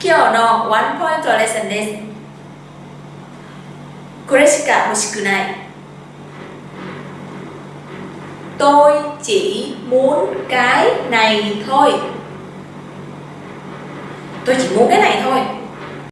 今日のワンポイントレッスンです。これしか欲しくない。Tôi chỉ muốn cái này thôi。Tôi chỉ muốn cái này thôi。